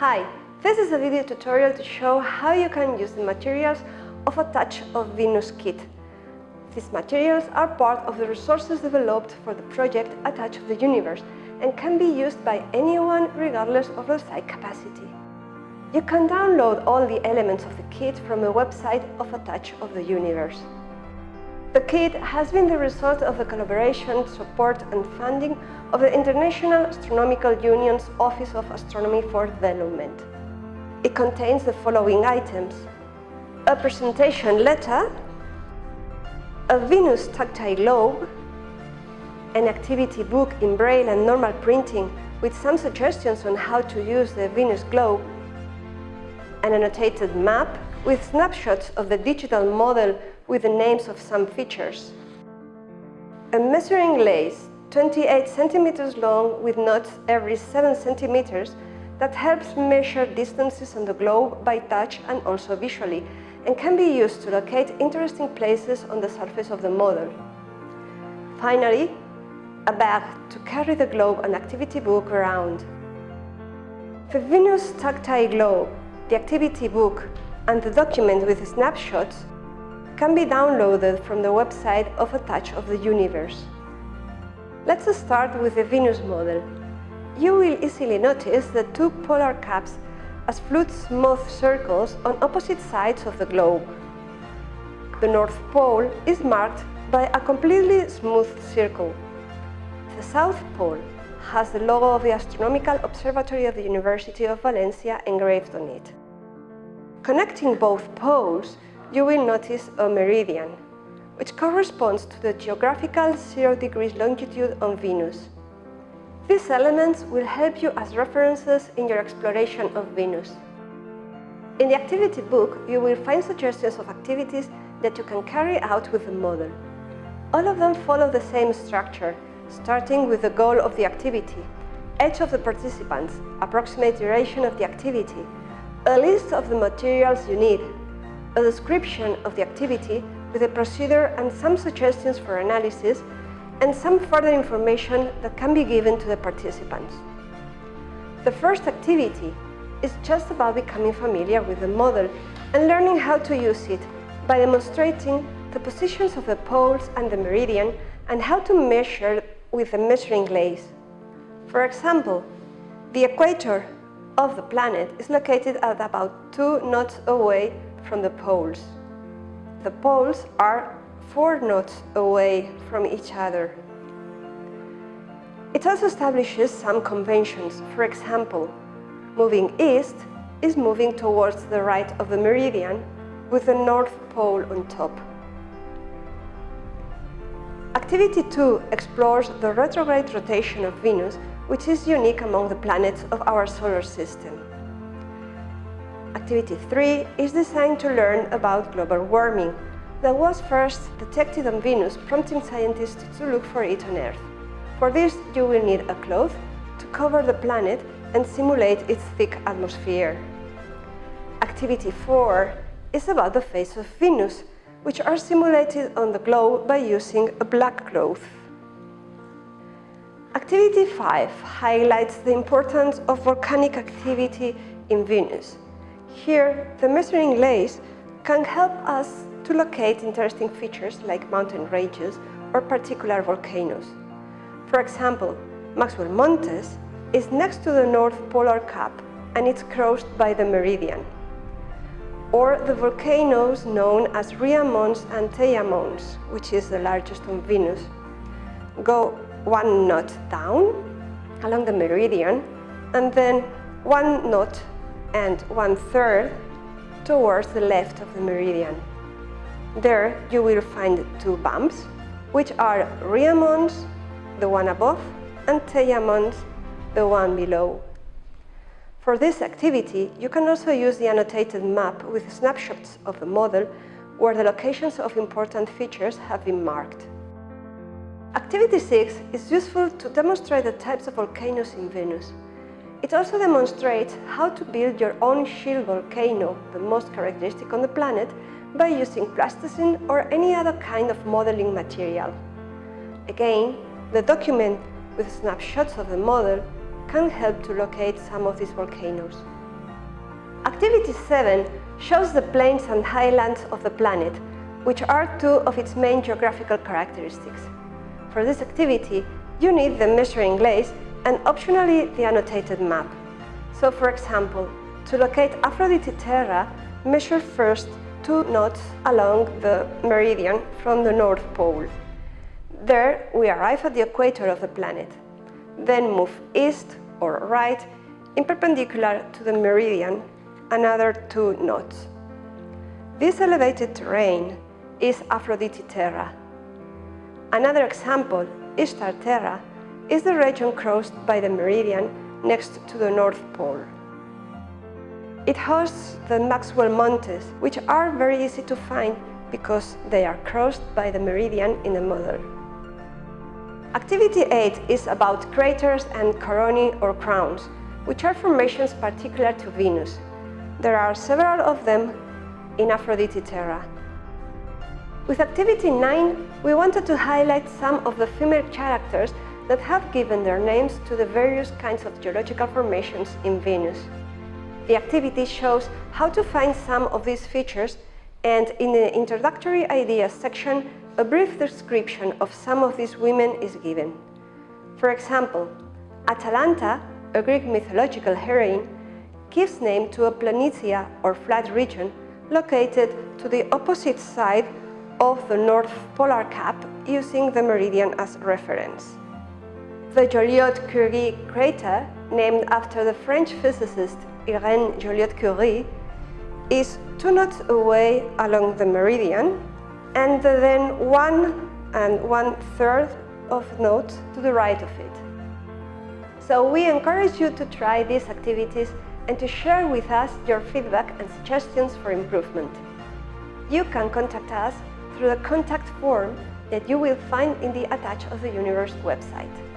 Hi, this is a video tutorial to show how you can use the materials of a Touch of Venus kit. These materials are part of the resources developed for the project A Touch of the Universe and can be used by anyone regardless of the sight capacity. You can download all the elements of the kit from the website of A Touch of the Universe. The kit has been the result of the collaboration, support and funding of the International Astronomical Union's Office of Astronomy for Development. It contains the following items. A presentation letter, a Venus tactile globe, an activity book in Braille and normal printing with some suggestions on how to use the Venus globe, an annotated map with snapshots of the digital model with the names of some features. A measuring lace, 28 centimeters long with knots every 7 centimeters that helps measure distances on the globe by touch and also visually and can be used to locate interesting places on the surface of the model. Finally, a bag to carry the globe and activity book around. The Venus Tactile Globe, the activity book and the document with snapshots can be downloaded from the website of A Touch of the Universe. Let's start with the Venus model. You will easily notice the two polar caps as fluid smooth circles on opposite sides of the globe. The North Pole is marked by a completely smooth circle. The South Pole has the logo of the Astronomical Observatory of the University of Valencia engraved on it. Connecting both poles, you will notice a meridian, which corresponds to the geographical 0 degrees longitude on Venus. These elements will help you as references in your exploration of Venus. In the activity book, you will find suggestions of activities that you can carry out with the model. All of them follow the same structure, starting with the goal of the activity, age of the participants, approximate duration of the activity, a list of the materials you need, a description of the activity with a procedure and some suggestions for analysis, and some further information that can be given to the participants. The first activity is just about becoming familiar with the model and learning how to use it by demonstrating the positions of the poles and the meridian and how to measure with a measuring lace. For example, the equator of the planet is located at about two knots away from the poles. The poles are four knots away from each other. It also establishes some conventions. For example, moving east is moving towards the right of the meridian with the North Pole on top. Activity 2 explores the retrograde rotation of Venus, which is unique among the planets of our solar system. Activity 3 is designed to learn about global warming that was first detected on Venus, prompting scientists to look for it on Earth. For this, you will need a cloth to cover the planet and simulate its thick atmosphere. Activity 4 is about the phases of Venus, which are simulated on the globe by using a black cloth. Activity 5 highlights the importance of volcanic activity in Venus. Here, the measuring lace can help us to locate interesting features like mountain ranges or particular volcanoes. For example, Maxwell Montes is next to the North Polar Cap and it's crossed by the meridian. Or the volcanoes known as Rhea Mons and Theia Mons, which is the largest on Venus, go one knot down along the meridian and then one knot and one-third towards the left of the meridian. There you will find two bumps, which are Rhea the one above, and Theia the one below. For this activity, you can also use the annotated map with snapshots of the model where the locations of important features have been marked. Activity 6 is useful to demonstrate the types of volcanoes in Venus. It also demonstrates how to build your own shield volcano, the most characteristic on the planet, by using plasticine or any other kind of modeling material. Again, the document with snapshots of the model can help to locate some of these volcanoes. Activity 7 shows the plains and highlands of the planet, which are two of its main geographical characteristics. For this activity, you need the measuring lace and optionally the annotated map. So for example, to locate Aphrodite Terra, measure first two knots along the meridian from the North Pole. There we arrive at the equator of the planet. Then move east or right in perpendicular to the meridian another two knots. This elevated terrain is Aphrodite Terra. Another example, Ishtar Terra, is the region crossed by the meridian next to the North Pole. It hosts the Maxwell Mountains, which are very easy to find because they are crossed by the meridian in the model. Activity 8 is about craters and coronae or crowns, which are formations particular to Venus. There are several of them in Aphrodite Terra. With Activity 9, we wanted to highlight some of the female characters that have given their names to the various kinds of geological formations in Venus. The activity shows how to find some of these features and in the introductory ideas section, a brief description of some of these women is given. For example, Atalanta, a Greek mythological heroine, gives name to a planitia or flat region located to the opposite side of the North Polar Cap using the meridian as reference. The Joliot-Curie crater, named after the French physicist Irène Joliot-Curie, is two knots away along the meridian and then one and one third of knot to the right of it. So we encourage you to try these activities and to share with us your feedback and suggestions for improvement. You can contact us through the contact form that you will find in the A Touch of the Universe website.